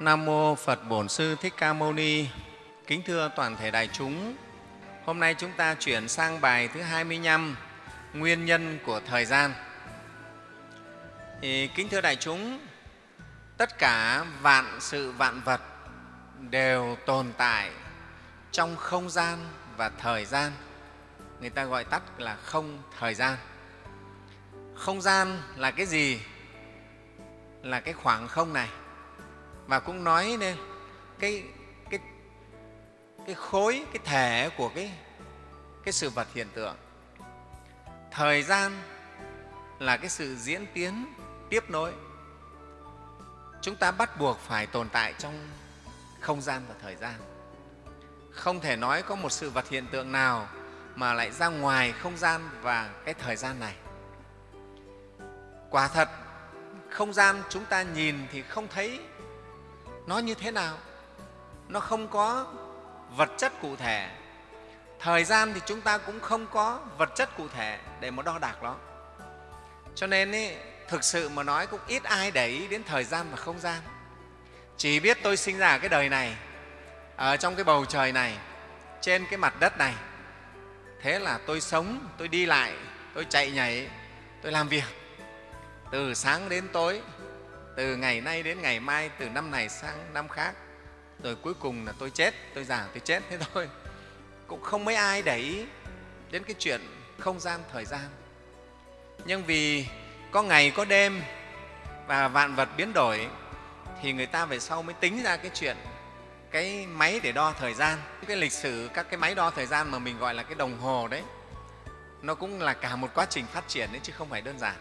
Nam mô Phật Bổn Sư Thích Ca Mâu Ni. Kính thưa toàn thể đại chúng, hôm nay chúng ta chuyển sang bài thứ 25, nguyên nhân của thời gian. Thì, kính thưa đại chúng, tất cả vạn sự vạn vật đều tồn tại trong không gian và thời gian. Người ta gọi tắt là không thời gian. Không gian là cái gì? Là cái khoảng không này và cũng nói nên cái, cái, cái khối, cái thể của cái, cái sự vật hiện tượng. Thời gian là cái sự diễn tiến tiếp nối. Chúng ta bắt buộc phải tồn tại trong không gian và thời gian. Không thể nói có một sự vật hiện tượng nào mà lại ra ngoài không gian và cái thời gian này. Quả thật, không gian chúng ta nhìn thì không thấy nó như thế nào? Nó không có vật chất cụ thể. Thời gian thì chúng ta cũng không có vật chất cụ thể để mà đo đạc nó. Cho nên ý, thực sự mà nói cũng ít ai để ý đến thời gian và không gian. Chỉ biết tôi sinh ra ở cái đời này ở trong cái bầu trời này trên cái mặt đất này. Thế là tôi sống tôi đi lại tôi chạy nhảy tôi làm việc. Từ sáng đến tối từ ngày nay đến ngày mai, từ năm này sang năm khác, rồi cuối cùng là tôi chết, tôi già tôi chết, thế thôi. Cũng không mấy ai để ý đến cái chuyện không gian thời gian. Nhưng vì có ngày, có đêm và vạn vật biến đổi, thì người ta về sau mới tính ra cái chuyện cái máy để đo thời gian. Cái lịch sử, các cái máy đo thời gian mà mình gọi là cái đồng hồ đấy, nó cũng là cả một quá trình phát triển đấy, chứ không phải đơn giản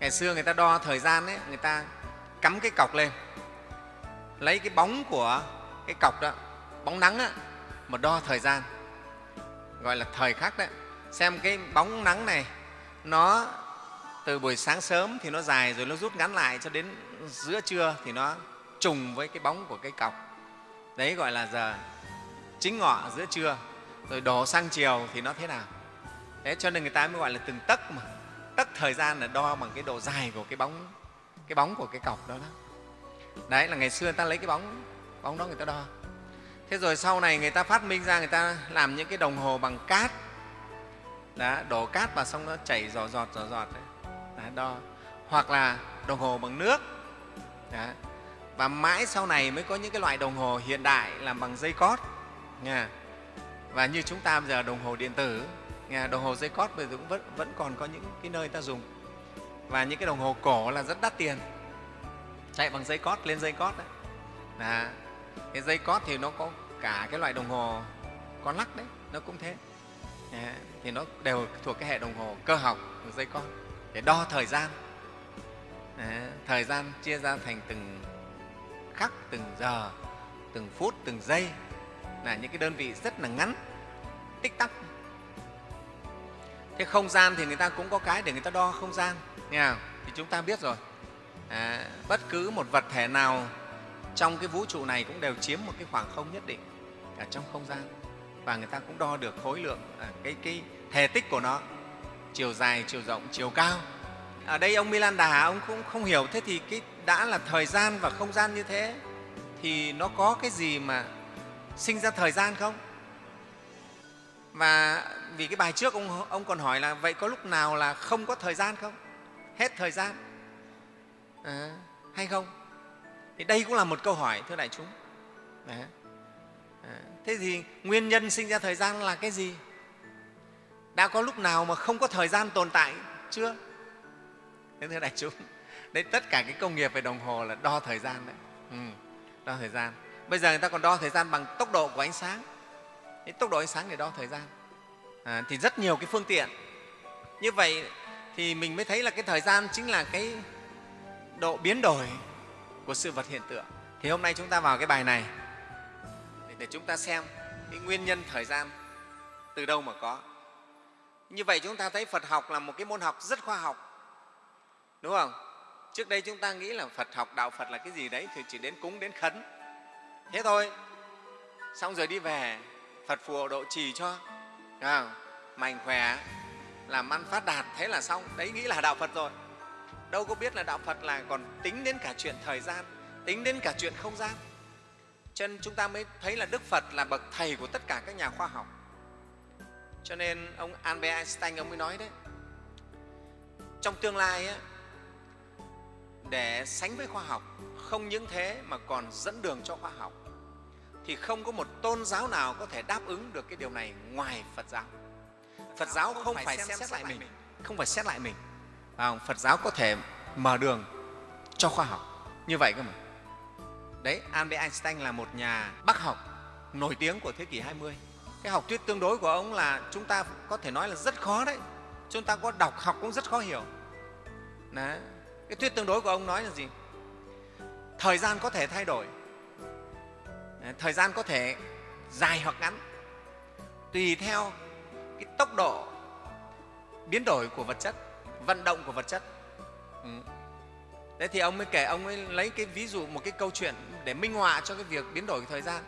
ngày xưa người ta đo thời gian ấy, người ta cắm cái cọc lên lấy cái bóng của cái cọc đó bóng nắng đó, mà đo thời gian. Gọi là thời khắc đấy. Xem cái bóng nắng này nó từ buổi sáng sớm thì nó dài rồi nó rút ngắn lại cho đến giữa trưa thì nó trùng với cái bóng của cái cọc. Đấy gọi là giờ chính ngọ giữa trưa rồi đổ sang chiều thì nó thế nào. Thế cho nên người ta mới gọi là từng tấc mà tấc thời gian là đo bằng cái độ dài của cái bóng cái bóng của cái cọc đó đó. Đấy là ngày xưa người ta lấy cái bóng bóng đó người ta đo. Thế rồi sau này người ta phát minh ra người ta làm những cái đồng hồ bằng cát. Đó, đổ cát vào xong nó chảy giò giọt giò giọt đấy. Đó, đo. Hoặc là đồng hồ bằng nước. Đó. và mãi sau này mới có những cái loại đồng hồ hiện đại làm bằng dây cót nha. Và như chúng ta bây giờ đồng hồ điện tử đồng hồ dây cót bây giờ cũng vẫn, vẫn còn có những cái nơi ta dùng. Và những cái đồng hồ cổ là rất đắt tiền. Chạy bằng dây cót lên dây cót đấy. Là cái dây cót thì nó có cả cái loại đồng hồ con lắc đấy nó cũng thế. À, thì nó đều thuộc cái hệ đồng hồ cơ học dây cót để đo thời gian. À, thời gian chia ra thành từng khắc từng giờ từng phút từng giây. Là những cái đơn vị rất là ngắn tích tắc thế không gian thì người ta cũng có cái để người ta đo không gian nghe không? thì chúng ta biết rồi. À, bất cứ một vật thể nào trong cái vũ trụ này cũng đều chiếm một cái khoảng không nhất định ở trong không gian. Và người ta cũng đo được khối lượng à, cái, cái thể tích của nó chiều dài chiều rộng chiều cao. Ở đây ông Milan Đà ông cũng không hiểu. Thế thì cái đã là thời gian và không gian như thế thì nó có cái gì mà sinh ra thời gian không? Và vì cái bài trước ông, ông còn hỏi là vậy có lúc nào là không có thời gian không? Hết thời gian. À, hay không? Thì đây cũng là một câu hỏi thưa đại chúng. À, thế thì nguyên nhân sinh ra thời gian là cái gì? Đã có lúc nào mà không có thời gian tồn tại chưa? Thế thưa đại chúng đấy tất cả cái công nghiệp về đồng hồ là đo thời gian đấy. Ừ, đo thời gian. Bây giờ người ta còn đo thời gian bằng tốc độ của ánh sáng. Thế tốc độ ánh sáng để đo thời gian. À, thì rất nhiều cái phương tiện. Như vậy thì mình mới thấy là cái thời gian chính là cái độ biến đổi của sự vật hiện tượng. Thì hôm nay chúng ta vào cái bài này để, để chúng ta xem cái nguyên nhân thời gian từ đâu mà có. Như vậy chúng ta thấy phật học là một cái môn học rất khoa học. Đúng không? Trước đây chúng ta nghĩ là phật học đạo phật là cái gì đấy thì chỉ đến cúng đến khấn. Thế thôi. Xong rồi đi về phật phù độ trì cho. À, mạnh khỏe làm ăn phát đạt thế là xong. Đấy nghĩ là đạo phật rồi. Đâu có biết là đạo phật là còn tính đến cả chuyện thời gian tính đến cả chuyện không gian. Cho nên chúng ta mới thấy là đức phật là bậc thầy của tất cả các nhà khoa học. Cho nên ông albert einstein ông mới nói đấy trong tương lai ấy, để sánh với khoa học không những thế mà còn dẫn đường cho khoa học thì không có một tôn giáo nào có thể đáp ứng được cái điều này ngoài phật giáo. Phật giáo không phải xem xét lại mình. không phải xét lại mình. Phật giáo có thể mở đường cho khoa học. Như vậy cơ mà. Đấy albert einstein là một nhà bác học nổi tiếng của thế kỷ 20 cái học thuyết tương đối của ông là chúng ta có thể nói là rất khó đấy. Chúng ta có đọc học cũng rất khó hiểu. Đấy. cái thuyết tương đối của ông nói là gì? Thời gian có thể thay đổi Ờ, thời gian có thể dài hoặc ngắn tùy theo cái tốc độ biến đổi của vật chất, vận động của vật chất ừ. thế thì ông mới kể, ông mới lấy cái ví dụ, một cái câu chuyện để minh họa cho cái việc biến đổi thời gian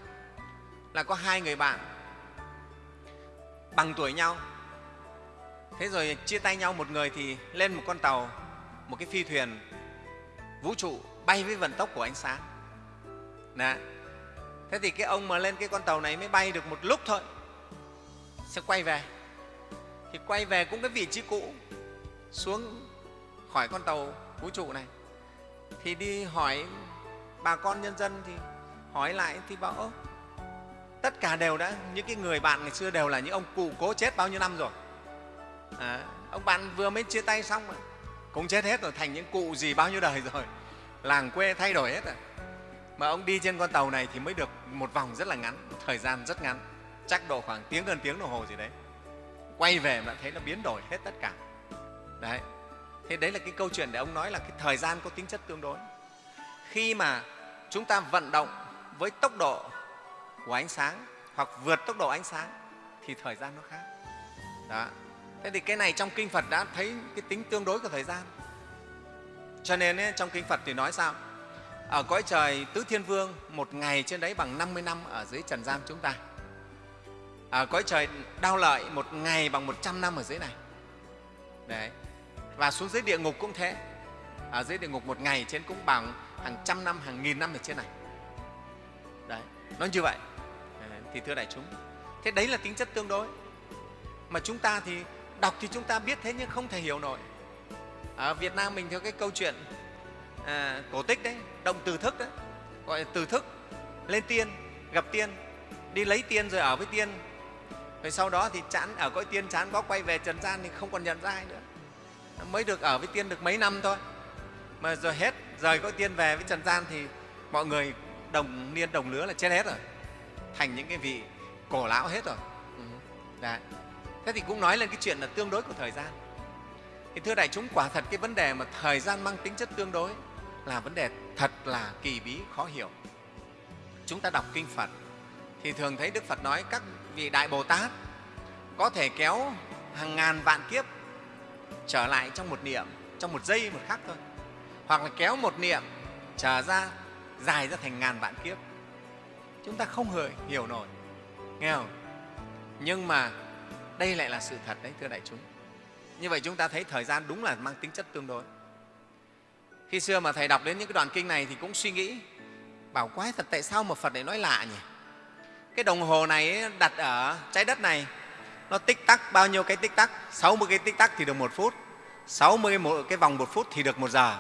là có hai người bạn bằng tuổi nhau thế rồi chia tay nhau một người thì lên một con tàu, một cái phi thuyền vũ trụ bay với vận tốc của ánh sáng Đấy thế thì cái ông mà lên cái con tàu này mới bay được một lúc thôi sẽ quay về. Thì quay về cũng cái vị trí cũ xuống khỏi con tàu vũ trụ này. Thì đi hỏi bà con nhân dân thì hỏi lại thì bảo ơ tất cả đều đã những cái người bạn ngày xưa đều là những ông cụ cố chết bao nhiêu năm rồi? À, ông bạn vừa mới chia tay xong mà cũng chết hết rồi thành những cụ gì bao nhiêu đời rồi. Làng quê thay đổi hết rồi mà ông đi trên con tàu này thì mới được một vòng rất là ngắn thời gian rất ngắn. Chắc độ khoảng tiếng gần tiếng đồng hồ gì đấy. Quay về mà thấy nó biến đổi hết tất cả. Đấy. Thế đấy là cái câu chuyện để ông nói là cái thời gian có tính chất tương đối. Khi mà chúng ta vận động với tốc độ của ánh sáng hoặc vượt tốc độ ánh sáng thì thời gian nó khác. Đó. Thế thì cái này trong kinh phật đã thấy cái tính tương đối của thời gian. Cho nên ấy, trong kinh phật thì nói sao? Ở cõi trời tứ thiên vương, một ngày trên đấy bằng 50 năm ở dưới trần gian chúng ta. Ở cõi trời đau lợi, một ngày bằng 100 năm ở dưới này. Đấy. Và xuống dưới địa ngục cũng thế. Ở dưới địa ngục một ngày trên cũng bằng hàng trăm năm, hàng nghìn năm ở trên này. Đấy, nó như vậy. Thì thưa đại chúng, thế đấy là tính chất tương đối. Mà chúng ta thì đọc thì chúng ta biết thế nhưng không thể hiểu nổi. Ở việt nam mình theo cái câu chuyện à, cổ tích đấy động từ thức đấy gọi là từ thức. Lên tiên gặp tiên đi lấy tiên rồi ở với tiên. Rồi sau đó thì chán ở cõi tiên chán có quay về trần gian thì không còn nhận ra ai nữa. Mới được ở với tiên được mấy năm thôi. Mà rồi hết rời cõi tiên về với trần gian thì mọi người đồng niên đồng lứa là chết hết rồi. Thành những cái vị cổ lão hết rồi. Ừ. Đấy. thế thì cũng nói lên cái chuyện là tương đối của thời gian. Thì thưa đại chúng quả thật cái vấn đề mà thời gian mang tính chất tương đối là vấn đề thật là kỳ bí, khó hiểu. Chúng ta đọc kinh phật thì thường thấy đức phật nói các vị đại bồ tát có thể kéo hàng ngàn vạn kiếp trở lại trong một niệm, trong một giây một khắc thôi. Hoặc là kéo một niệm trở ra, dài ra thành ngàn vạn kiếp. Chúng ta không hề hiểu nổi, nghe không? Nhưng mà đây lại là sự thật đấy, thưa đại chúng. Như vậy chúng ta thấy thời gian đúng là mang tính chất tương đối khi xưa mà thầy đọc đến những cái đoạn kinh này thì cũng suy nghĩ bảo quái thật tại sao mà phật lại nói lạ nhỉ? Cái đồng hồ này đặt ở trái đất này nó tích tắc bao nhiêu cái tích tắc? 60 cái tích tắc thì được một phút 60 một cái vòng một phút thì được một giờ.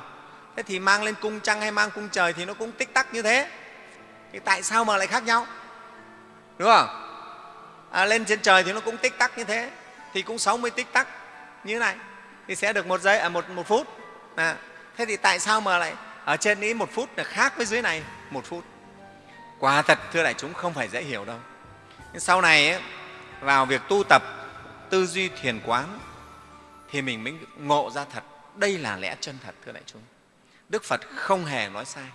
Thế thì mang lên cung trăng hay mang cung trời thì nó cũng tích tắc như thế. Thì tại sao mà lại khác nhau? Đúng không? À, lên trên trời thì nó cũng tích tắc như thế thì cũng 60 tích tắc như thế này thì sẽ được một giây à, một, một phút. À, thế thì tại sao mà lại ở trên ý một phút là khác với dưới này một phút? Quả thật thưa đại chúng không phải dễ hiểu đâu. Nhưng sau này ấy, vào việc tu tập tư duy thiền quán thì mình mới ngộ ra thật. Đây là lẽ chân thật thưa đại chúng. Đức phật không hề nói sai.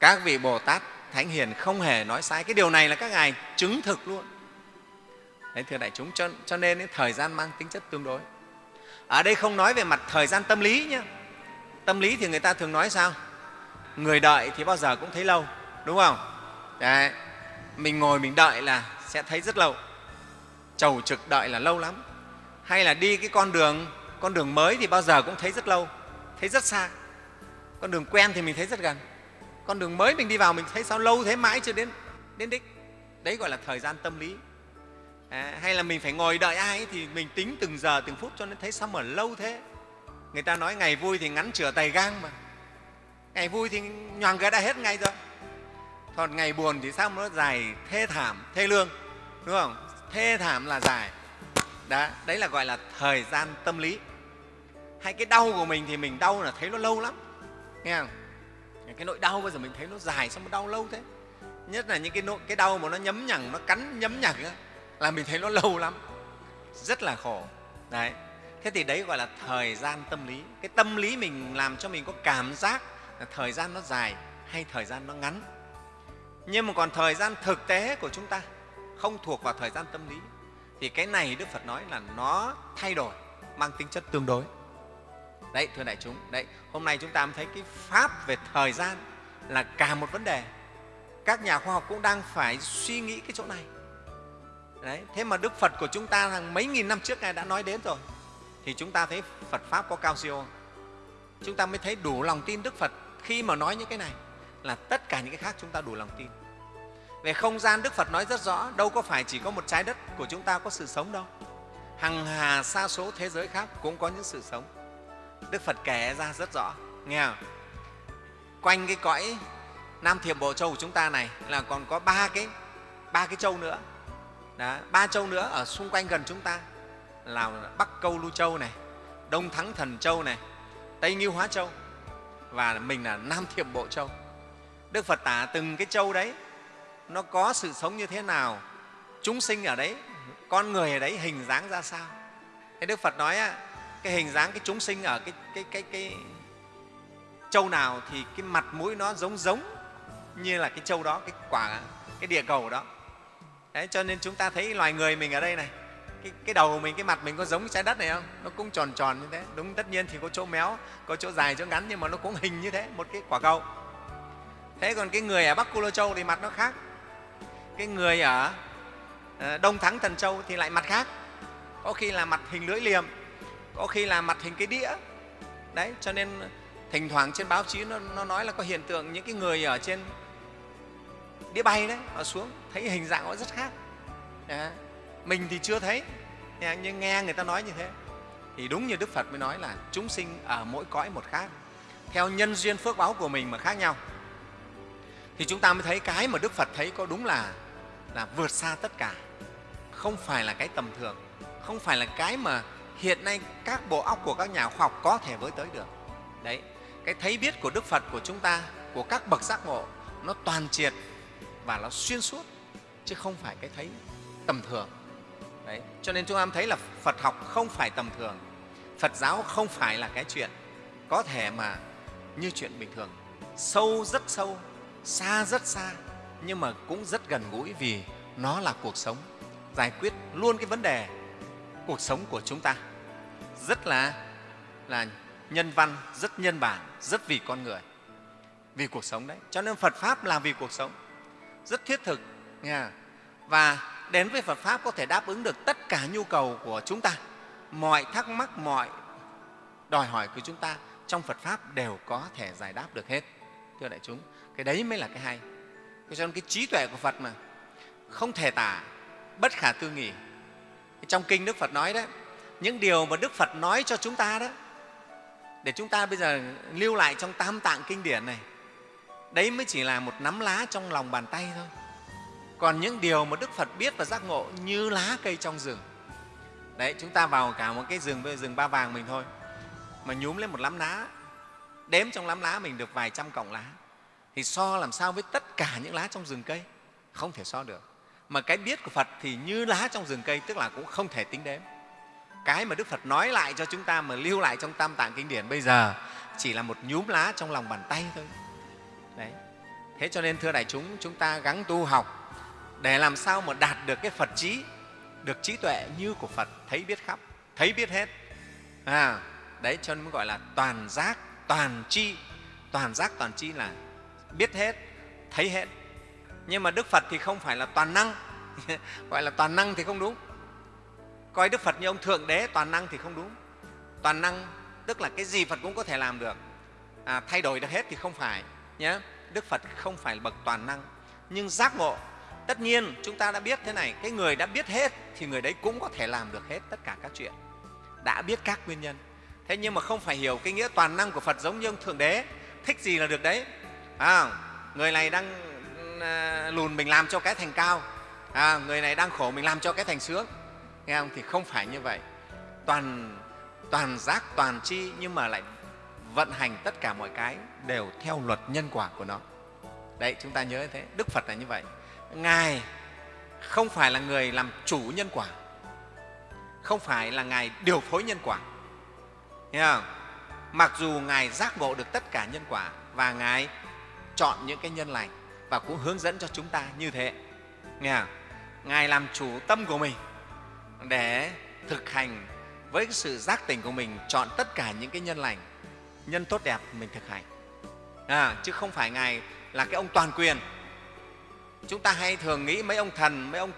Các vị bồ tát thánh hiền không hề nói sai. Cái điều này là các ngài chứng thực luôn. Đấy thưa đại chúng cho, cho nên ấy, thời gian mang tính chất tương đối ở đây không nói về mặt thời gian tâm lý nhé tâm lý thì người ta thường nói sao? Người đợi thì bao giờ cũng thấy lâu, đúng không? Đấy, mình ngồi mình đợi là sẽ thấy rất lâu. Chầu trực đợi là lâu lắm. Hay là đi cái con đường con đường mới thì bao giờ cũng thấy rất lâu, thấy rất xa. Con đường quen thì mình thấy rất gần. Con đường mới mình đi vào mình thấy sao lâu thế mãi chưa đến đến đích. Đấy gọi là thời gian tâm lý à, hay là mình phải ngồi đợi ai ấy, thì mình tính từng giờ từng phút cho nên thấy sao mà lâu thế? Người ta nói ngày vui thì ngắn chửa tay gang mà. Ngày vui thì nhoàng cái đã hết ngay rồi. Còn ngày buồn thì sao mà nó dài thê thảm thê lương đúng không? Thê thảm là dài. Đó đấy là gọi là thời gian tâm lý. Hay cái đau của mình thì mình đau là thấy nó lâu lắm nghe không? Cái nỗi đau bây giờ mình thấy nó dài sao mà đau lâu thế? Nhất là những cái nỗi cái đau mà nó nhấm nhằng nó cắn nhấm nhằng ấy, là mình thấy nó lâu lắm, rất là khổ. Đấy. Thế thì đấy gọi là thời gian tâm lý. Cái tâm lý mình làm cho mình có cảm giác là thời gian nó dài hay thời gian nó ngắn. Nhưng mà còn thời gian thực tế của chúng ta không thuộc vào thời gian tâm lý. Thì cái này đức phật nói là nó thay đổi, mang tính chất tương đối. Đấy, thưa đại chúng. Đấy, hôm nay chúng ta mới thấy cái pháp về thời gian là cả một vấn đề. Các nhà khoa học cũng đang phải suy nghĩ cái chỗ này đấy, thế mà đức phật của chúng ta hàng mấy nghìn năm trước ngài đã nói đến rồi, thì chúng ta thấy phật pháp có cao siêu chúng ta mới thấy đủ lòng tin đức phật khi mà nói những cái này, là tất cả những cái khác chúng ta đủ lòng tin. Về không gian đức phật nói rất rõ, đâu có phải chỉ có một trái đất của chúng ta có sự sống đâu. Hằng hà xa số thế giới khác cũng có những sự sống. Đức phật kể ra rất rõ, nghe không? quanh cái cõi nam thiệp bộ châu của chúng ta này là còn có ba cái ba cái châu nữa. Đó, ba châu nữa ở xung quanh gần chúng ta. Là bắc câu lưu châu này đông thắng thần châu này tây nghiêu hóa châu và mình là nam thiệp bộ châu. Đức phật tả từng cái châu đấy nó có sự sống như thế nào chúng sinh ở đấy con người ở đấy hình dáng ra sao? Thế đức phật nói cái hình dáng cái chúng sinh ở cái, cái, cái, cái châu nào thì cái mặt mũi nó giống giống như là cái châu đó cái quả cái địa cầu đó đấy, cho nên chúng ta thấy loài người mình ở đây này cái, cái đầu của mình cái mặt mình có giống trái đất này không? Nó cũng tròn tròn như thế. Đúng tất nhiên thì có chỗ méo có chỗ dài chỗ ngắn nhưng mà nó cũng hình như thế một cái quả cầu thế còn cái người ở bắc cô lô châu thì mặt nó khác. Cái người ở ờ, đông thắng thần châu thì lại mặt khác. Có khi là mặt hình lưỡi liềm có khi là mặt hình cái đĩa. Đấy cho nên thỉnh thoảng trên báo chí nó, nó nói là có hiện tượng những cái người ở trên đĩa bay đấy họ xuống thấy hình dạng nó rất khác. À, mình thì chưa thấy nhưng nghe người ta nói như thế. Thì đúng như đức phật mới nói là chúng sinh ở mỗi cõi một khác theo nhân duyên phước báo của mình mà khác nhau. Thì chúng ta mới thấy cái mà đức phật thấy có đúng là là vượt xa tất cả. Không phải là cái tầm thường không phải là cái mà hiện nay các bộ óc của các nhà khoa học có thể với tới được. Đấy cái thấy biết của đức phật của chúng ta của các bậc giác ngộ nó toàn triệt và nó xuyên suốt, chứ không phải cái thấy tầm thường. Đấy, cho nên chúng ta thấy là phật học không phải tầm thường, phật giáo không phải là cái chuyện có thể mà như chuyện bình thường. Sâu rất sâu, xa rất xa, nhưng mà cũng rất gần gũi vì nó là cuộc sống, giải quyết luôn cái vấn đề cuộc sống của chúng ta. Rất là là nhân văn, rất nhân bản, rất vì con người, vì cuộc sống đấy. Cho nên phật pháp là vì cuộc sống rất thiết thực, nha. Và đến với phật pháp có thể đáp ứng được tất cả nhu cầu của chúng ta. Mọi thắc mắc, mọi đòi hỏi của chúng ta trong phật pháp đều có thể giải đáp được hết, thưa đại chúng. Cái đấy mới là cái hay. Cho nên cái trí tuệ của phật mà không thể tả bất khả tư nghị. trong kinh đức phật nói đấy những điều mà đức phật nói cho chúng ta đó, để chúng ta bây giờ lưu lại trong tam tạng kinh điển này đấy mới chỉ là một nắm lá trong lòng bàn tay thôi. Còn những điều mà đức phật biết và giác ngộ như lá cây trong rừng. Đấy, chúng ta vào cả một cái rừng rừng ba vàng mình thôi. Mà nhúm lên một lắm lá, đếm trong lắm lá mình được vài trăm cọng lá. Thì so làm sao với tất cả những lá trong rừng cây? Không thể so được. Mà cái biết của phật thì như lá trong rừng cây, tức là cũng không thể tính đếm. Cái mà đức phật nói lại cho chúng ta mà lưu lại trong tam tạng kinh điển bây giờ chỉ là một nhúm lá trong lòng bàn tay thôi đấy. Thế cho nên thưa đại chúng chúng ta gắng tu học để làm sao mà đạt được cái phật trí được trí tuệ như của phật thấy biết khắp thấy biết hết. À, đấy cho nên mới gọi là toàn giác toàn chi. Toàn giác toàn chi là biết hết thấy hết. Nhưng mà đức phật thì không phải là toàn năng. Gọi là toàn năng thì không đúng. Coi đức phật như ông thượng đế toàn năng thì không đúng. Toàn năng tức là cái gì phật cũng có thể làm được. À, thay đổi được hết thì không phải nhé đức phật không phải bậc toàn năng. Nhưng giác ngộ tất nhiên chúng ta đã biết thế này cái người đã biết hết thì người đấy cũng có thể làm được hết tất cả các chuyện. Đã biết các nguyên nhân. Thế nhưng mà không phải hiểu cái nghĩa toàn năng của phật giống như ông thượng đế thích gì là được đấy. À, người này đang à, lùn mình làm cho cái thành cao. À, người này đang khổ mình làm cho cái thành sướng. Nghe không? Thì không phải như vậy. Toàn toàn giác toàn chi nhưng mà lại vận hành tất cả mọi cái đều theo luật nhân quả của nó đấy, chúng ta nhớ như thế, đức phật là như vậy ngài không phải là người làm chủ nhân quả, không phải là ngài điều phối nhân quả Nghe không? mặc dù ngài giác ngộ được tất cả nhân quả và ngài chọn những cái nhân lành và cũng hướng dẫn cho chúng ta như thế nghe không? ngài làm chủ tâm của mình để thực hành với sự giác tỉnh của mình, chọn tất cả những cái nhân lành nhân tốt đẹp mình thực hành. À, chứ không phải ngài là cái ông toàn quyền. Chúng ta hay thường nghĩ mấy ông thần mấy ông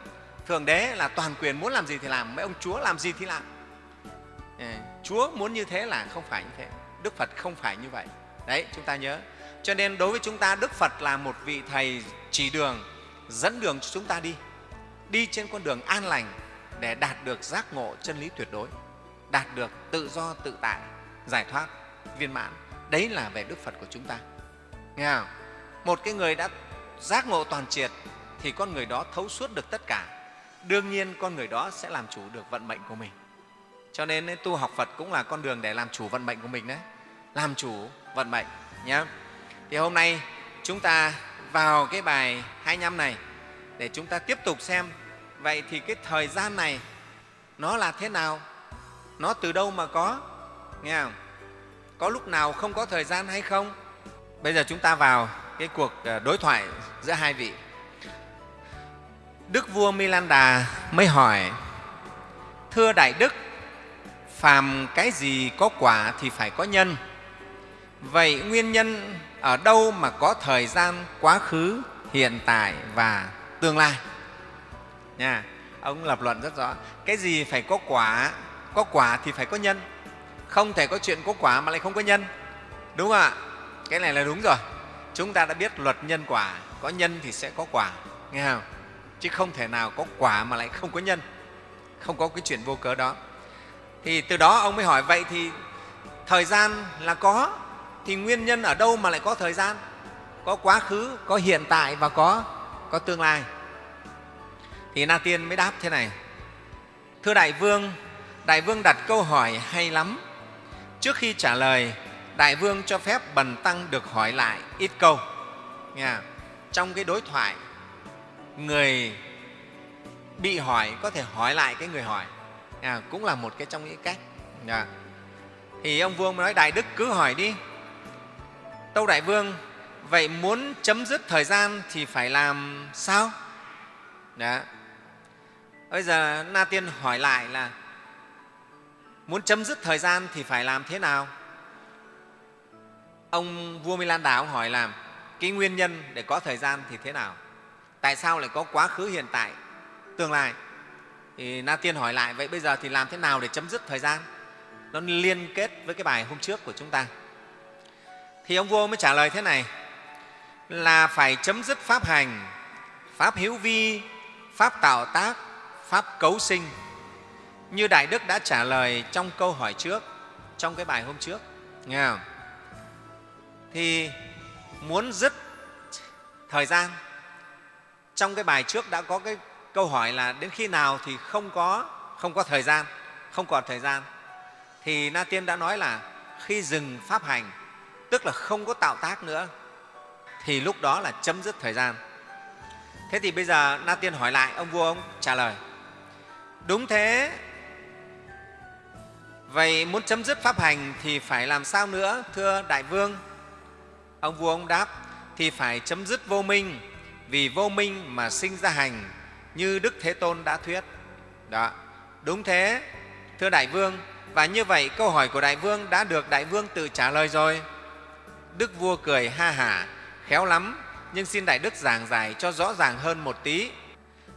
thường đế là toàn quyền muốn làm gì thì làm mấy ông chúa làm gì thì làm. À, chúa muốn như thế là không phải như thế. Đức phật không phải như vậy. Đấy chúng ta nhớ. Cho nên đối với chúng ta đức phật là một vị thầy chỉ đường dẫn đường cho chúng ta đi. Đi trên con đường an lành để đạt được giác ngộ chân lý tuyệt đối đạt được tự do tự tại giải thoát viên mãn. Đấy là về đức phật của chúng ta. Nghe không? một cái người đã giác ngộ toàn triệt thì con người đó thấu suốt được tất cả. Đương nhiên con người đó sẽ làm chủ được vận mệnh của mình. Cho nên tu học phật cũng là con đường để làm chủ vận mệnh của mình đấy. Làm chủ vận mệnh nhé thì hôm nay chúng ta vào cái bài 25 này để chúng ta tiếp tục xem. Vậy thì cái thời gian này nó là thế nào? Nó từ đâu mà có? Nghe không? Có lúc nào không có thời gian hay không? Bây giờ chúng ta vào cái cuộc ờ, đối thoại giữa hai vị. Đức vua milanda mới hỏi, thưa đại đức, phàm cái gì có quả thì phải có nhân. Vậy nguyên nhân ở đâu mà có thời gian, quá khứ, hiện tại và tương lai? Nha, ông lập luận rất rõ. Cái gì phải có quả có quả thì phải có nhân không thể có chuyện có quả mà lại không có nhân. Đúng không ạ? Cái này là đúng rồi. Chúng ta đã biết luật nhân quả. Có nhân thì sẽ có quả. Nghe không? Chứ không thể nào có quả mà lại không có nhân. Không có cái chuyện vô cớ đó. Thì từ đó ông mới hỏi, vậy thì thời gian là có? Thì nguyên nhân ở đâu mà lại có thời gian? Có quá khứ, có hiện tại và có có tương lai. Thì na tiên mới đáp thế này. Thưa đại vương đại vương đặt câu hỏi hay lắm trước khi trả lời đại vương cho phép bần tăng được hỏi lại ít câu. Nghe trong cái đối thoại người bị hỏi có thể hỏi lại cái người hỏi. À, cũng là một cái trong những cách. À. thì ông vua nói đại đức cứ hỏi đi. Tâu đại vương vậy muốn chấm dứt thời gian thì phải làm sao? Đó. bây giờ na tiên hỏi lại là muốn chấm dứt thời gian thì phải làm thế nào? Ông vua Milan Đà ông hỏi làm cái nguyên nhân để có thời gian thì thế nào? Tại sao lại có quá khứ hiện tại, tương lai? Thì na tiên hỏi lại, vậy bây giờ thì làm thế nào để chấm dứt thời gian? Nó liên kết với cái bài hôm trước của chúng ta. Thì ông vua mới trả lời thế này, là phải chấm dứt pháp hành, pháp hiếu vi, pháp tạo tác, pháp cấu sinh như đại đức đã trả lời trong câu hỏi trước, trong cái bài hôm trước, nghe không? thì muốn dứt thời gian. Trong cái bài trước đã có cái câu hỏi là đến khi nào thì không có không có thời gian, không còn thời gian. Thì na tiên đã nói là khi dừng pháp hành, tức là không có tạo tác nữa, thì lúc đó là chấm dứt thời gian. Thế thì bây giờ na tiên hỏi lại, ông vua ông trả lời, đúng thế vậy muốn chấm dứt pháp hành thì phải làm sao nữa, thưa đại vương? Ông vua ông đáp, thì phải chấm dứt vô minh, vì vô minh mà sinh ra hành, như đức thế tôn đã thuyết. Đó, đúng thế, thưa đại vương. Và như vậy câu hỏi của đại vương đã được đại vương tự trả lời rồi. Đức vua cười ha hả, khéo lắm, nhưng xin đại đức giảng giải cho rõ ràng hơn một tí.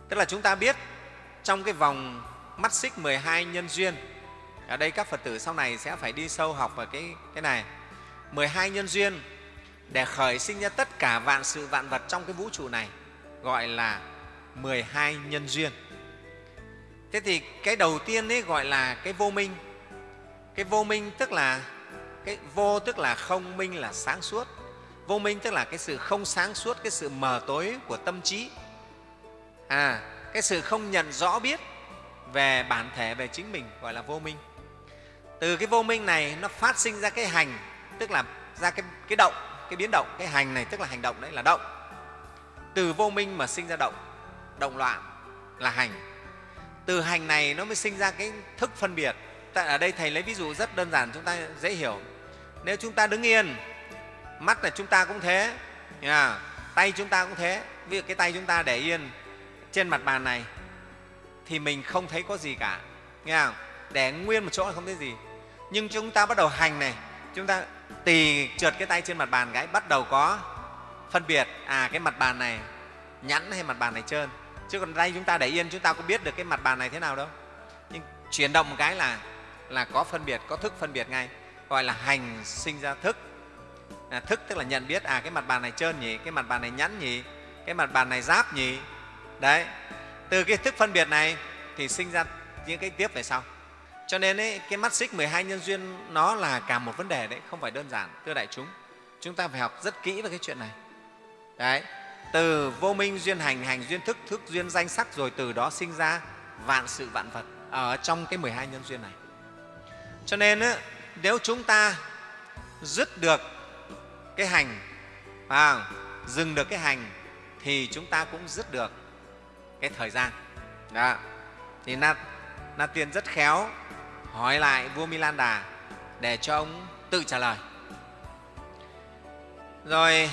Tức là chúng ta biết, trong cái vòng mắt xích 12 nhân duyên ở đây các phật tử sau này sẽ phải đi sâu học vào cái, cái này 12 nhân duyên để khởi sinh ra tất cả vạn sự vạn vật trong cái vũ trụ này gọi là 12 nhân duyên. Thế thì cái đầu tiên ấy gọi là cái vô minh. Cái vô minh tức là cái vô tức là không, minh là sáng suốt. Vô minh tức là cái sự không sáng suốt, cái sự mờ tối của tâm trí. À, cái sự không nhận rõ biết về bản thể, về chính mình gọi là vô minh. Từ cái vô minh này nó phát sinh ra cái hành, tức là ra cái, cái động, cái biến động. Cái hành này tức là hành động đấy là động. Từ vô minh mà sinh ra động, động loạn là hành. Từ hành này nó mới sinh ra cái thức phân biệt. Tại ở đây Thầy lấy ví dụ rất đơn giản chúng ta dễ hiểu. Nếu chúng ta đứng yên, mắt là chúng ta cũng thế, à tay chúng ta cũng thế. Ví dụ cái tay chúng ta để yên trên mặt bàn này thì mình không thấy có gì cả. Nghe không? Để nguyên một chỗ là không thấy gì. Nhưng chúng ta bắt đầu hành này, chúng ta tì trượt cái tay trên mặt bàn cái bắt đầu có phân biệt à cái mặt bàn này nhẵn hay mặt bàn này trơn. Chứ còn tay chúng ta để yên chúng ta có biết được cái mặt bàn này thế nào đâu. Nhưng chuyển động một cái là là có phân biệt có thức phân biệt ngay. Gọi là hành sinh ra thức. À, thức tức là nhận biết à cái mặt bàn này trơn nhỉ cái mặt bàn này nhẵn nhỉ cái mặt bàn này giáp nhỉ. Đấy. Từ cái thức phân biệt này thì sinh ra những cái tiếp về sau cho nên ấy, cái mắt xích 12 nhân duyên nó là cả một vấn đề đấy không phải đơn giản thưa đại chúng. Chúng ta phải học rất kỹ về cái chuyện này. Đấy từ vô minh duyên hành hành duyên thức thức duyên danh sắc rồi từ đó sinh ra vạn sự vạn vật ở trong cái 12 nhân duyên này. Cho nên nếu chúng ta dứt được cái hành à, dừng được cái hành thì chúng ta cũng dứt được cái thời gian. Đó. thì na, na tiên rất khéo hỏi lại vua milan đà để cho ông tự trả lời rồi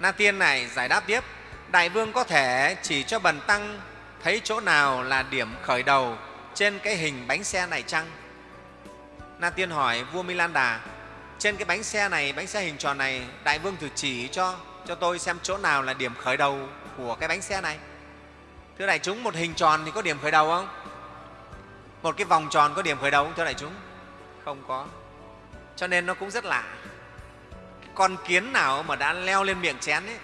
Na Tiên này giải đáp tiếp, Đại Vương có thể chỉ cho Bần Tăng thấy chỗ nào là điểm khởi đầu trên cái hình bánh xe này chăng? Na Tiên hỏi vua milan đà trên cái bánh xe này, bánh xe hình tròn này, Đại Vương thử chỉ cho cho tôi xem chỗ nào là điểm khởi đầu của cái bánh xe này. Thưa đại chúng, một hình tròn thì có điểm khởi đầu không? Một cái vòng tròn có điểm khởi đầu không thưa đại chúng? Không có. Cho nên nó cũng rất lạ con kiến nào mà đã leo lên miệng chén ấy,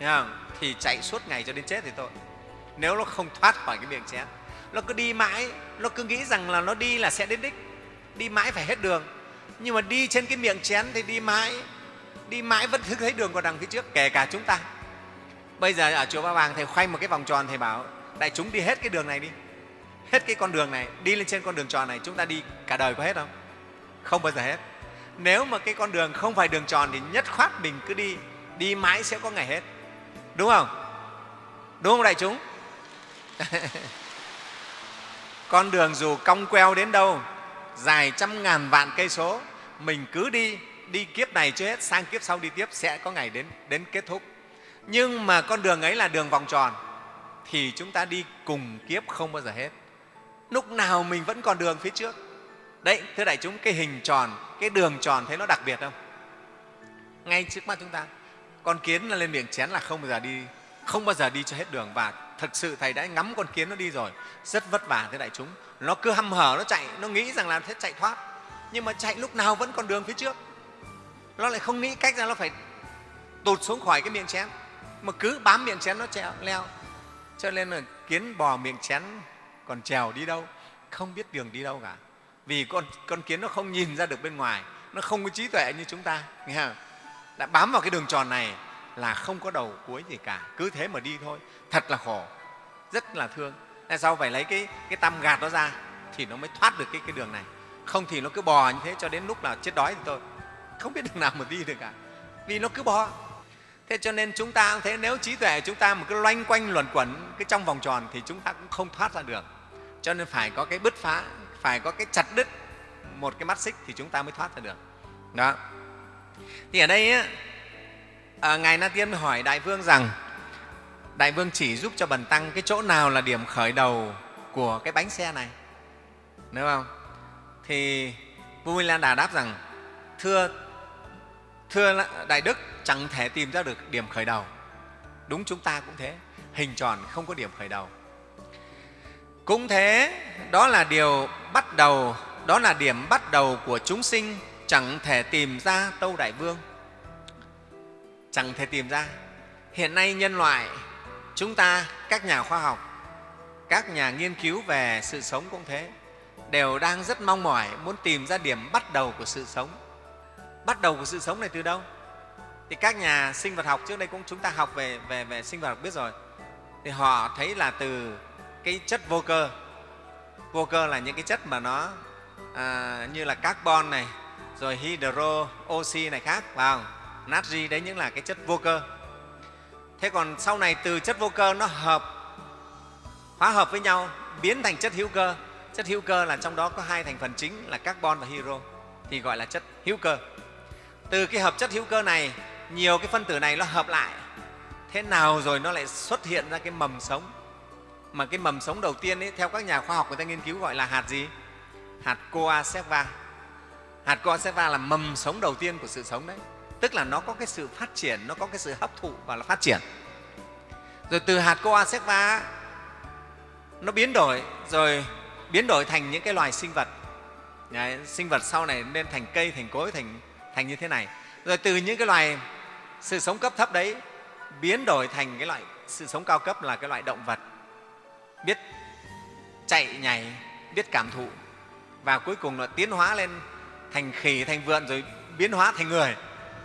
không? thì chạy suốt ngày cho đến chết thì thôi nếu nó không thoát khỏi cái miệng chén nó cứ đi mãi nó cứ nghĩ rằng là nó đi là sẽ đến đích đi mãi phải hết đường nhưng mà đi trên cái miệng chén thì đi mãi đi mãi vẫn thấy đường còn đằng phía trước kể cả chúng ta bây giờ ở chùa ba vàng thầy khoanh một cái vòng tròn thầy bảo đại chúng đi hết cái đường này đi hết cái con đường này, đi lên trên con đường tròn này, chúng ta đi cả đời có hết không? Không bao giờ hết. Nếu mà cái con đường không phải đường tròn thì nhất khoát mình cứ đi đi mãi sẽ có ngày hết. Đúng không? Đúng không đại chúng? Con đường dù cong queo đến đâu, dài trăm ngàn vạn cây số, mình cứ đi đi kiếp này chưa hết, sang kiếp sau đi tiếp sẽ có ngày đến đến kết thúc. Nhưng mà con đường ấy là đường vòng tròn, thì chúng ta đi cùng kiếp không bao giờ hết lúc nào mình vẫn còn đường phía trước. Đấy, thưa đại chúng, cái hình tròn, cái đường tròn thấy nó đặc biệt không? Ngay trước mắt chúng ta, con kiến lên miệng chén là không bao giờ đi, không bao giờ đi cho hết đường. Và thực sự thầy đã ngắm con kiến nó đi rồi. Rất vất vả thế đại chúng. Nó cứ hăm hở, nó chạy, nó nghĩ rằng là thế chạy thoát. Nhưng mà chạy lúc nào vẫn còn đường phía trước. Nó lại không nghĩ cách ra nó phải tụt xuống khỏi cái miệng chén. Mà cứ bám miệng chén nó treo leo. Cho nên là kiến bò miệng chén còn trèo đi đâu? Không biết đường đi đâu cả. Vì con, con kiến nó không nhìn ra được bên ngoài. Nó không có trí tuệ như chúng ta nghe không? đã bám vào cái đường tròn này là không có đầu cuối gì cả. Cứ thế mà đi thôi. Thật là khổ. Rất là thương. Tại sao phải lấy cái, cái tăm gạt nó ra thì nó mới thoát được cái, cái đường này? Không thì nó cứ bò như thế cho đến lúc là chết đói thì thôi. Không biết đường nào mà đi được cả. Vì nó cứ bò. Thế cho nên chúng ta cũng thế. Nếu trí tuệ chúng ta mà cứ loanh quanh luẩn quẩn cái trong vòng tròn thì chúng ta cũng không thoát ra được cho nên phải có cái bứt phá phải có cái chặt đứt một cái mắt xích thì chúng ta mới thoát ra được. Đó. Thì ở đây á, à, ngài na tiên hỏi đại vương rằng đại vương chỉ giúp cho bần tăng cái chỗ nào là điểm khởi đầu của cái bánh xe này? Đúng không? Thì vua minh lan đà đáp rằng thưa thưa đại đức chẳng thể tìm ra được điểm khởi đầu. Đúng chúng ta cũng thế hình tròn không có điểm khởi đầu cũng thế đó là điều bắt đầu đó là điểm bắt đầu của chúng sinh chẳng thể tìm ra tâu đại vương. Chẳng thể tìm ra. Hiện nay nhân loại chúng ta các nhà khoa học các nhà nghiên cứu về sự sống cũng thế đều đang rất mong mỏi muốn tìm ra điểm bắt đầu của sự sống. Bắt đầu của sự sống này từ đâu? Thì các nhà sinh vật học trước đây cũng chúng ta học về, về, về sinh vật học biết rồi. Thì họ thấy là từ cái chất vô cơ. Vô cơ là những cái chất mà nó à, như là carbon này rồi hydro oxy này khác vào natri đấy những là cái chất vô cơ. Thế còn sau này từ chất vô cơ nó hợp hóa hợp với nhau biến thành chất hữu cơ. Chất hữu cơ là trong đó có hai thành phần chính là carbon và hydro thì gọi là chất hữu cơ. Từ cái hợp chất hữu cơ này nhiều cái phân tử này nó hợp lại. Thế nào rồi nó lại xuất hiện ra cái mầm sống? Mà cái mầm sống đầu tiên ấy, theo các nhà khoa học người ta nghiên cứu gọi là hạt gì? Hạt coacerva hạt coacerva là mầm sống đầu tiên của sự sống đấy. Tức là nó có cái sự phát triển nó có cái sự hấp thụ và là phát triển. Rồi từ hạt coacerva nó biến đổi rồi biến đổi thành những cái loài sinh vật. Đấy, sinh vật sau này nên thành cây thành cối thành thành như thế này. Rồi từ những cái loài sự sống cấp thấp đấy biến đổi thành cái loại sự sống cao cấp là cái loại động vật biết chạy nhảy biết cảm thụ. Và cuối cùng là tiến hóa lên thành khỉ thành vượn rồi biến hóa thành người.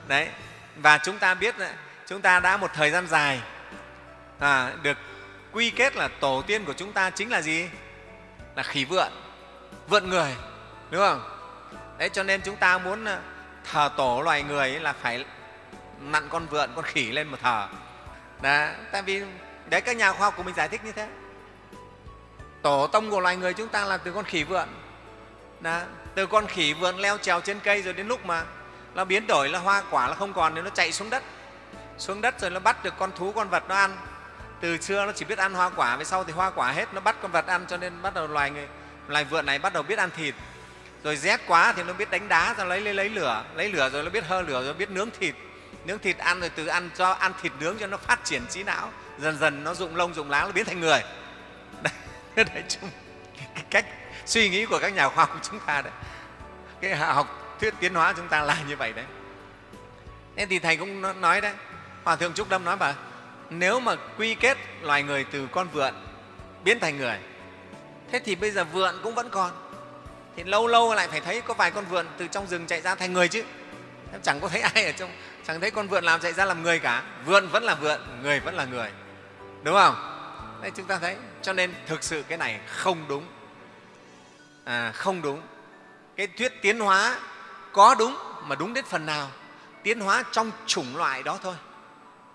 Đấy. Và chúng ta biết chúng ta đã một thời gian dài à, được quy kết là tổ tiên của chúng ta chính là gì? Là khỉ vượn vượn người đúng không? Đấy cho nên chúng ta muốn à, thờ tổ loài người là phải nặn con vượn con khỉ lên mà thờ. Đó, tại vì đấy các nhà khoa học của mình giải thích như thế tổ tông của loài người chúng ta là từ con khỉ vượn. Đã, từ con khỉ vượn leo trèo trên cây rồi đến lúc mà nó biến đổi là hoa quả là không còn thì nó chạy xuống đất. Xuống đất rồi nó bắt được con thú con vật nó ăn. Từ xưa nó chỉ biết ăn hoa quả về sau thì hoa quả hết nó bắt con vật ăn cho nên bắt đầu loài người loài vượn này bắt đầu biết ăn thịt. Rồi rét quá thì nó biết đánh đá rồi lấy lấy, lấy lửa lấy lửa rồi nó biết hơ lửa rồi biết nướng thịt. Nướng thịt ăn rồi từ ăn cho ăn thịt nướng cho nó phát triển trí não. Dần dần nó rụng lông rụng lá nó biến thành người. Đấy, đấy chung, cái cách suy nghĩ của các nhà khoa học chúng ta đấy. Cái học thuyết tiến hóa chúng ta là như vậy đấy. Thế thì thầy cũng nói đấy. Hòa thượng trúc lâm nói bà nếu mà quy kết loài người từ con vượn biến thành người thế thì bây giờ vượn cũng vẫn còn. Thì lâu lâu lại phải thấy có vài con vượn từ trong rừng chạy ra thành người chứ. Chẳng có thấy ai ở trong chẳng thấy con vượn làm chạy ra làm người cả. Vượn vẫn là vượn người vẫn là người. Đúng không? Đây chúng ta thấy cho nên thực sự cái này không đúng. À, không đúng. Cái thuyết tiến hóa có đúng mà đúng đến phần nào? Tiến hóa trong chủng loại đó thôi.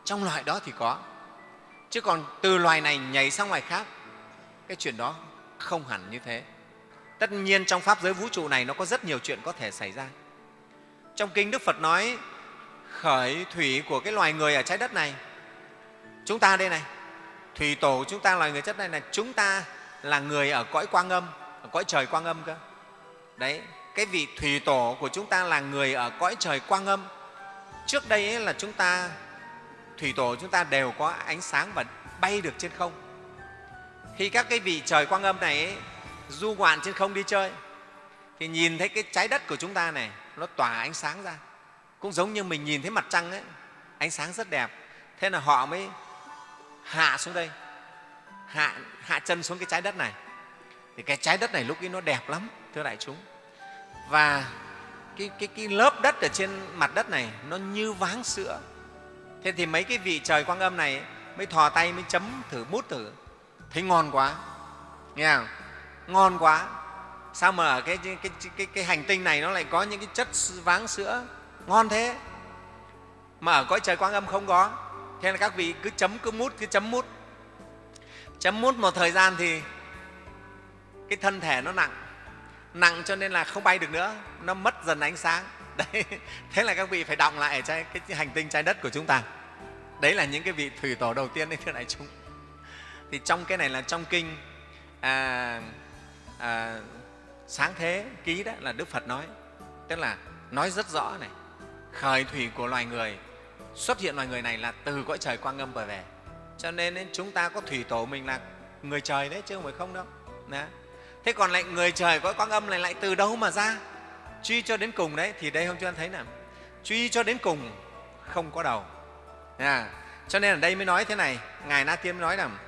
Trong loại đó thì có. Chứ còn từ loài này nhảy sang loài khác cái chuyện đó không hẳn như thế. Tất nhiên trong pháp giới vũ trụ này nó có rất nhiều chuyện có thể xảy ra. Trong kinh đức phật nói khởi thủy của cái loài người ở trái đất này chúng ta đây này thủy tổ của chúng ta loài người chất này là chúng ta là người ở cõi quang âm ở cõi trời quang âm cơ. Đấy cái vị thủy tổ của chúng ta là người ở cõi trời quang âm. Trước đây ấy là chúng ta thủy tổ chúng ta đều có ánh sáng và bay được trên không. Khi các cái vị trời quang âm này ấy, du ngoạn trên không đi chơi thì nhìn thấy cái trái đất của chúng ta này nó tỏa ánh sáng ra. Cũng giống như mình nhìn thấy mặt trăng ấy ánh sáng rất đẹp. Thế là họ mới hạ xuống đây. Hạ, hạ chân xuống cái trái đất này. Thì cái trái đất này lúc ấy nó đẹp lắm thưa đại chúng. Và cái, cái, cái lớp đất ở trên mặt đất này nó như váng sữa. Thế thì mấy cái vị trời quang âm này mới thò tay mới chấm thử mút thử. Thấy ngon quá. Nghe không? Ngon quá. Sao mà ở cái, cái, cái, cái, cái hành tinh này nó lại có những cái chất váng sữa? Ngon thế. Mà ở cõi trời quang âm không có thế là các vị cứ chấm cứ mút cứ chấm mút. Chấm mút một thời gian thì cái thân thể nó nặng. Nặng cho nên là không bay được nữa. Nó mất dần ánh sáng. Đấy thế là các vị phải đọng lại trái, cái hành tinh trái đất của chúng ta. Đấy là những cái vị thủy tổ đầu tiên đấy thưa đại chúng. Thì trong cái này là trong kinh à, à, sáng thế ký đó là đức phật nói. Tức là nói rất rõ này. Khởi thủy của loài người xuất hiện loài người này là từ cõi trời quang âm trở về cho nên chúng ta có thủy tổ mình là người trời đấy chứ không phải không đâu. Đó. thế còn lại người trời cõi quang âm này lại từ đâu mà ra? Truy cho đến cùng đấy thì đây không chúng ta thấy nào truy cho đến cùng không có đầu. À, cho nên ở đây mới nói thế này ngài na tiên nói rằng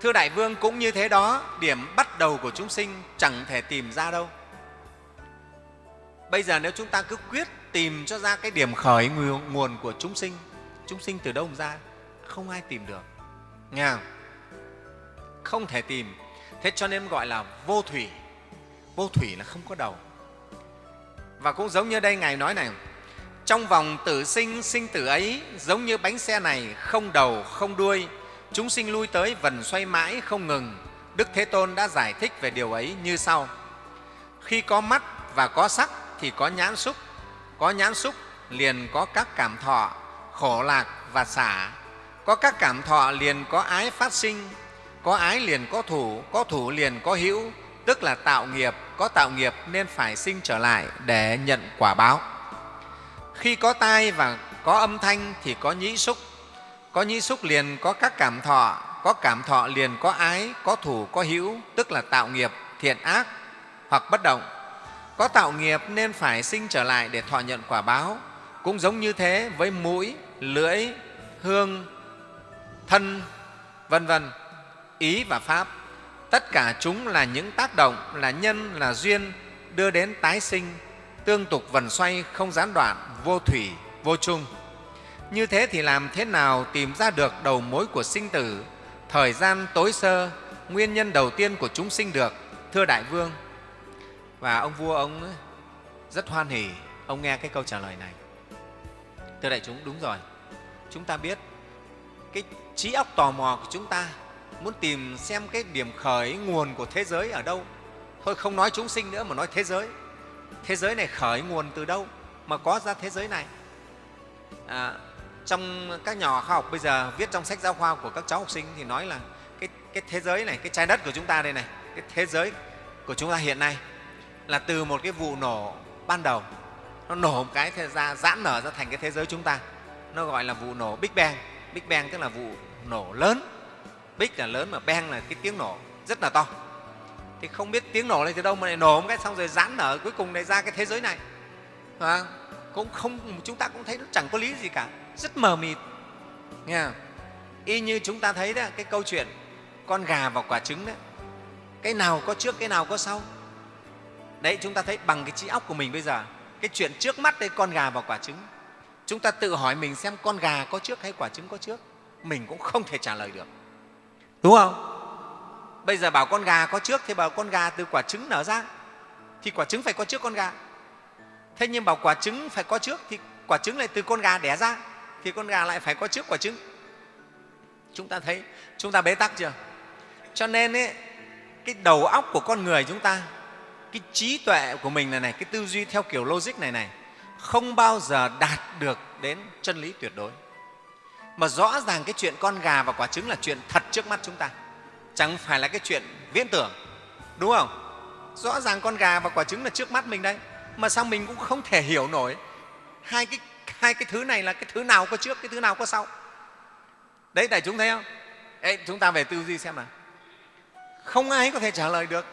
thưa đại vương cũng như thế đó điểm bắt đầu của chúng sinh chẳng thể tìm ra đâu. Bây giờ nếu chúng ta cứ quyết tìm cho ra cái điểm khởi nguồn của chúng sinh chúng sinh từ đâu ra? Không ai tìm được. Nghe không? không thể tìm. Thế cho nên gọi là vô thủy. Vô thủy là không có đầu. Và cũng giống như đây ngài nói này, trong vòng tử sinh sinh tử ấy, giống như bánh xe này, không đầu, không đuôi, chúng sinh lui tới vần xoay mãi, không ngừng. Đức thế tôn đã giải thích về điều ấy như sau. Khi có mắt và có sắc thì có nhãn xúc, có nhãn xúc liền có các cảm thọ khổ lạc và xả. Có các cảm thọ liền có ái phát sinh, có ái liền có thủ có thủ liền có hữu, tức là tạo nghiệp, có tạo nghiệp nên phải sinh trở lại để nhận quả báo. Khi có tai và có âm thanh thì có nhĩ xúc. Có nhĩ xúc liền có các cảm thọ, có cảm thọ liền có ái, có thủ, có hữu, tức là tạo nghiệp, thiện ác hoặc bất động. Có tạo nghiệp nên phải sinh trở lại để thọ nhận quả báo. Cũng giống như thế với mũi lưỡi, hương, thân, vân vân. Ý và pháp. Tất cả chúng là những tác động, là nhân, là duyên, đưa đến tái sinh, tương tục vần xoay, không gián đoạn, vô thủy, vô chung. Như thế thì làm thế nào tìm ra được đầu mối của sinh tử? Thời gian tối sơ, nguyên nhân đầu tiên của chúng sinh được, thưa đại vương. Và ông vua ông rất hoan hỉ, ông nghe cái câu trả lời này. Thưa đại chúng, đúng rồi chúng ta biết. Cái trí óc tò mò của chúng ta muốn tìm xem cái điểm khởi nguồn của thế giới ở đâu. Thôi không nói chúng sinh nữa mà nói thế giới. Thế giới này khởi nguồn từ đâu mà có ra thế giới này? À, trong các nhà khoa học bây giờ viết trong sách giáo khoa của các cháu học sinh thì nói là cái, cái thế giới này cái trái đất của chúng ta đây này cái thế giới của chúng ta hiện nay là từ một cái vụ nổ ban đầu. Nó nổ một cái ra giãn nở ra thành cái thế giới chúng ta nó gọi là vụ nổ Big Bang. Big Bang tức là vụ nổ lớn. Big là lớn mà Bang là cái tiếng nổ rất là to. Thì không biết tiếng nổ này từ đâu mà lại nổ một cái xong rồi giãn nở cuối cùng lại ra cái thế giới này. À, cũng không chúng ta cũng thấy nó chẳng có lý gì cả. Rất mờ mịt. Nghe không? y như chúng ta thấy đó cái câu chuyện con gà và quả trứng đó. Cái nào có trước cái nào có sau. Đấy chúng ta thấy bằng cái trí óc của mình bây giờ cái chuyện trước mắt đây con gà và quả trứng chúng ta tự hỏi mình xem con gà có trước hay quả trứng có trước. Mình cũng không thể trả lời được. Đúng không? Bây giờ bảo con gà có trước thì bảo con gà từ quả trứng nở ra. Thì quả trứng phải có trước con gà. Thế nhưng bảo quả trứng phải có trước thì quả trứng lại từ con gà đẻ ra thì con gà lại phải có trước quả trứng. Chúng ta thấy chúng ta bế tắc chưa? Cho nên ấy, cái đầu óc của con người chúng ta cái trí tuệ của mình này này cái tư duy theo kiểu logic này này không bao giờ đạt được đến chân lý tuyệt đối. Mà rõ ràng cái chuyện con gà và quả trứng là chuyện thật trước mắt chúng ta. Chẳng phải là cái chuyện viễn tưởng đúng không? Rõ ràng con gà và quả trứng là trước mắt mình đấy, mà sao mình cũng không thể hiểu nổi hai cái, hai cái thứ này là cái thứ nào có trước cái thứ nào có sau. Đấy đại chúng thấy không? Ê, chúng ta về tư duy xem nào. Không ai có thể trả lời được.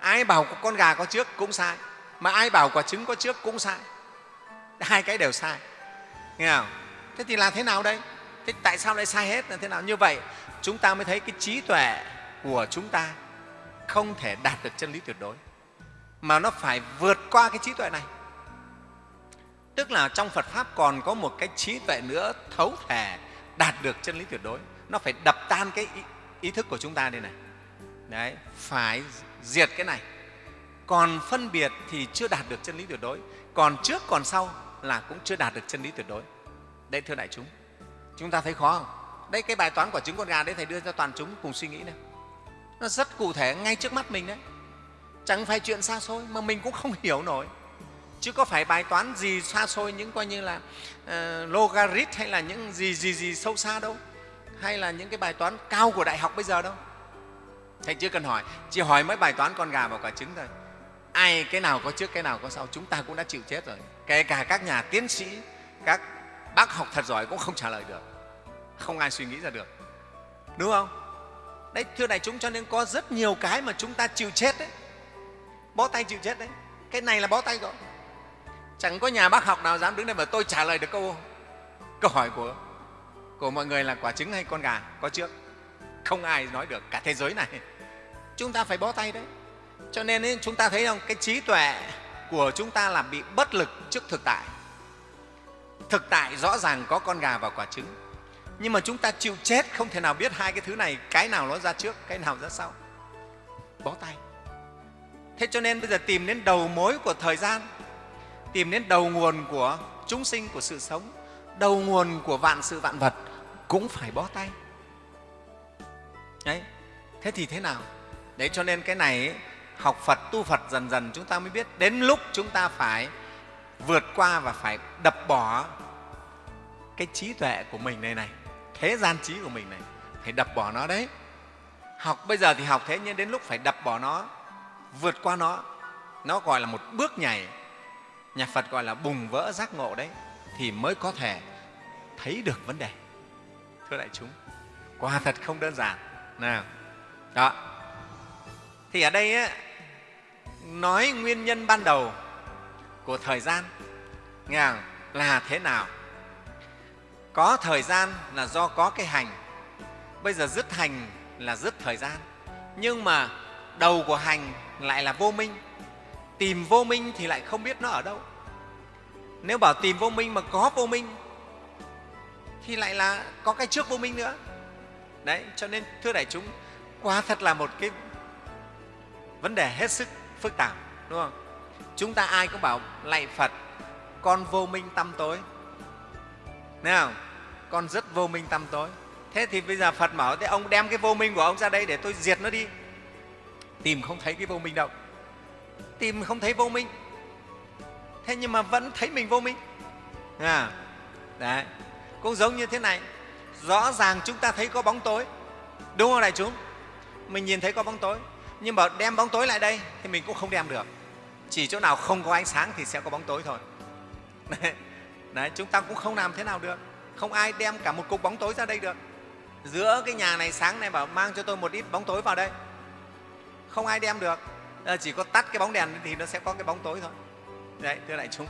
Ai bảo con gà có trước cũng sai mà ai bảo quả trứng có trước cũng sai hai cái đều sai. Nghe không? Thế thì là thế nào đây? Thế tại sao lại sai hết là thế nào? Như vậy chúng ta mới thấy cái trí tuệ của chúng ta không thể đạt được chân lý tuyệt đối mà nó phải vượt qua cái trí tuệ này. Tức là trong phật pháp còn có một cái trí tuệ nữa thấu thể đạt được chân lý tuyệt đối. Nó phải đập tan cái ý, ý thức của chúng ta đây này. Đấy phải diệt cái này. Còn phân biệt thì chưa đạt được chân lý tuyệt đối. Còn trước còn sau là cũng chưa đạt được chân lý tuyệt đối. Đấy thưa đại chúng chúng ta thấy khó không? Đây cái bài toán quả trứng con gà đấy thầy đưa cho toàn chúng cùng suy nghĩ này nó rất cụ thể ngay trước mắt mình đấy. Chẳng phải chuyện xa xôi mà mình cũng không hiểu nổi. Chứ có phải bài toán gì xa xôi những coi như là uh, logarit hay là những gì gì gì sâu xa đâu? Hay là những cái bài toán cao của đại học bây giờ đâu? Thầy chưa cần hỏi chỉ hỏi mấy bài toán con gà và quả trứng thôi ai, cái nào có trước, cái nào có sau, chúng ta cũng đã chịu chết rồi. Kể cả các nhà tiến sĩ, các bác học thật giỏi cũng không trả lời được. Không ai suy nghĩ ra được. Đúng không? Đấy, thưa đại chúng, cho nên có rất nhiều cái mà chúng ta chịu chết đấy. Bó tay chịu chết đấy. Cái này là bó tay rồi chẳng có nhà bác học nào dám đứng đây mà tôi trả lời được câu câu hỏi của của mọi người là quả trứng hay con gà có trước? Không ai nói được, cả thế giới này. Chúng ta phải bó tay đấy cho nên ấy, chúng ta thấy không? Cái trí tuệ của chúng ta là bị bất lực trước thực tại. Thực tại rõ ràng có con gà và quả trứng. Nhưng mà chúng ta chịu chết không thể nào biết hai cái thứ này cái nào nó ra trước cái nào ra sau. Bó tay. Thế cho nên bây giờ tìm đến đầu mối của thời gian tìm đến đầu nguồn của chúng sinh của sự sống đầu nguồn của vạn sự vạn vật cũng phải bó tay. Đấy. Thế thì thế nào? Đấy cho nên cái này ấy, học phật, tu phật dần dần chúng ta mới biết. Đến lúc chúng ta phải vượt qua và phải đập bỏ cái trí tuệ của mình này này, thế gian trí của mình này, phải đập bỏ nó đấy. Học, bây giờ thì học thế nhưng đến lúc phải đập bỏ nó, vượt qua nó nó gọi là một bước nhảy. Nhà phật gọi là bùng vỡ giác ngộ đấy, thì mới có thể thấy được vấn đề. Thưa đại chúng, quả thật không đơn giản. Nào, đó thì ở đây á, nói nguyên nhân ban đầu của thời gian nghe không? là thế nào? Có thời gian là do có cái hành. Bây giờ dứt hành là dứt thời gian. Nhưng mà đầu của hành lại là vô minh. Tìm vô minh thì lại không biết nó ở đâu. Nếu bảo tìm vô minh mà có vô minh thì lại là có cái trước vô minh nữa. Đấy cho nên thưa đại chúng quả thật là một cái vấn đề hết sức phức tạp đúng không? Chúng ta ai cũng bảo lạy phật con vô minh tâm tối. Thấy không? con rất vô minh tâm tối. Thế thì bây giờ phật bảo thế ông đem cái vô minh của ông ra đây để tôi diệt nó đi. Tìm không thấy cái vô minh đâu. Tìm không thấy vô minh. Thế nhưng mà vẫn thấy mình vô minh. À, đấy. Cũng giống như thế này. Rõ ràng chúng ta thấy có bóng tối. Đúng không đại chúng? Mình nhìn thấy có bóng tối nhưng mà đem bóng tối lại đây thì mình cũng không đem được. Chỉ chỗ nào không có ánh sáng thì sẽ có bóng tối thôi. Đấy, đấy chúng ta cũng không làm thế nào được. Không ai đem cả một cục bóng tối ra đây được. Giữa cái nhà này sáng này bảo mang cho tôi một ít bóng tối vào đây. Không ai đem được. Ờ, chỉ có tắt cái bóng đèn thì nó sẽ có cái bóng tối thôi. Đấy thưa đại chúng.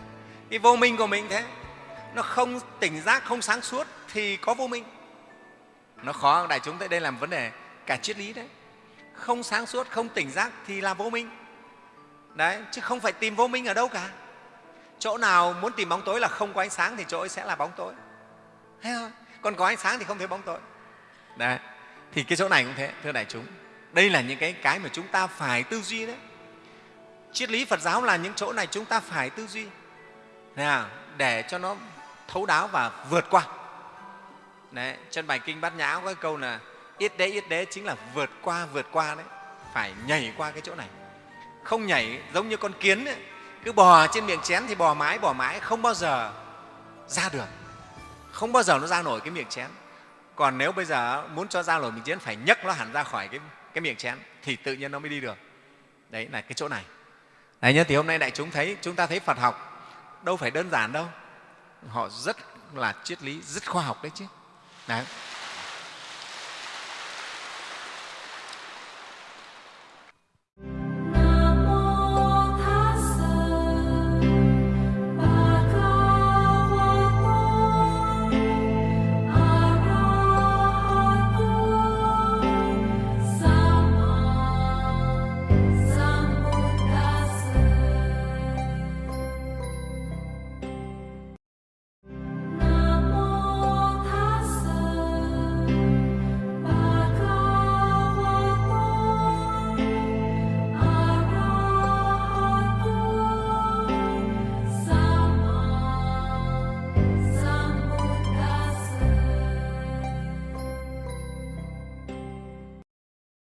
Cái vô minh của mình thế nó không tỉnh giác không sáng suốt thì có vô minh. Nó khó đại chúng tại đây làm vấn đề cả triết lý đấy không sáng suốt không tỉnh giác thì là vô minh. Đấy chứ không phải tìm vô minh ở đâu cả. Chỗ nào muốn tìm bóng tối là không có ánh sáng thì chỗ ấy sẽ là bóng tối. Thấy không? còn có ánh sáng thì không thấy bóng tối. Đấy thì cái chỗ này cũng thế thưa đại chúng. Đây là những cái cái mà chúng ta phải tư duy đấy. Triết lý phật giáo là những chỗ này chúng ta phải tư duy. Nào, để cho nó thấu đáo và vượt qua. Đấy, trên bài kinh bát nhã có cái câu là ít đế ít đế chính là vượt qua vượt qua đấy. Phải nhảy qua cái chỗ này. Không nhảy giống như con kiến ấy, cứ bò trên miệng chén thì bò mãi bò mãi không bao giờ ra được không bao giờ nó ra nổi cái miệng chén. Còn nếu bây giờ muốn cho ra nổi miệng chén phải nhấc nó hẳn ra khỏi cái, cái miệng chén thì tự nhiên nó mới đi được. Đấy là cái chỗ này. Đấy nhớ thì hôm nay đại chúng thấy chúng ta thấy phật học đâu phải đơn giản đâu. Họ rất là triết lý rất khoa học đấy chứ. Đấy.